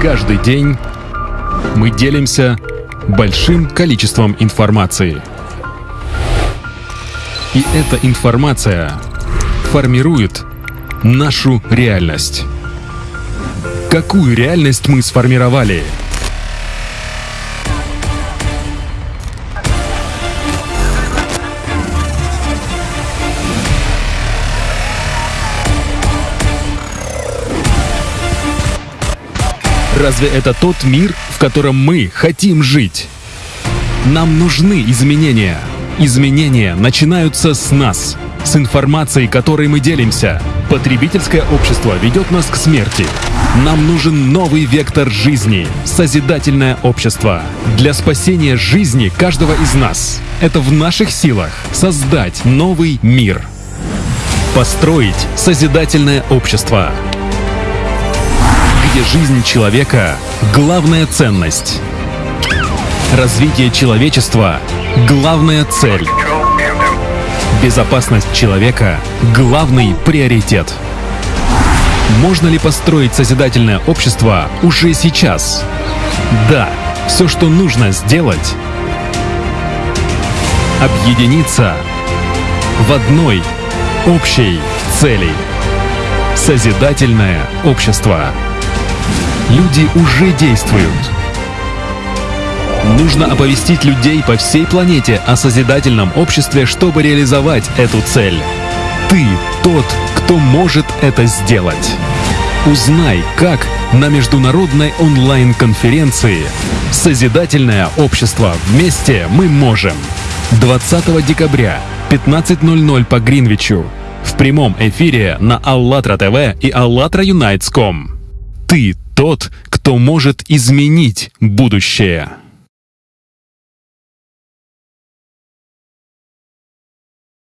Каждый день мы делимся большим количеством информации. И эта информация формирует нашу реальность. Какую реальность мы сформировали? Разве это тот мир, в котором мы хотим жить? Нам нужны изменения. Изменения начинаются с нас, с информацией, которой мы делимся. Потребительское общество ведет нас к смерти. Нам нужен новый вектор жизни, созидательное общество. Для спасения жизни каждого из нас. Это в наших силах создать новый мир. Построить созидательное общество где жизнь человека — главная ценность. Развитие человечества — главная цель. Безопасность человека — главный приоритет. Можно ли построить созидательное общество уже сейчас? Да, все, что нужно сделать — объединиться в одной общей цели. Созидательное общество. Люди уже действуют. Нужно оповестить людей по всей планете о созидательном обществе, чтобы реализовать эту цель. Ты тот, кто может это сделать. Узнай, как на международной онлайн-конференции «Созидательное общество. Вместе мы можем» 20 декабря 15.00 по Гринвичу в прямом эфире на АЛЛАТРА ТВ и АЛЛАТРА Юнайтс.ком. Ты тот, кто может изменить будущее.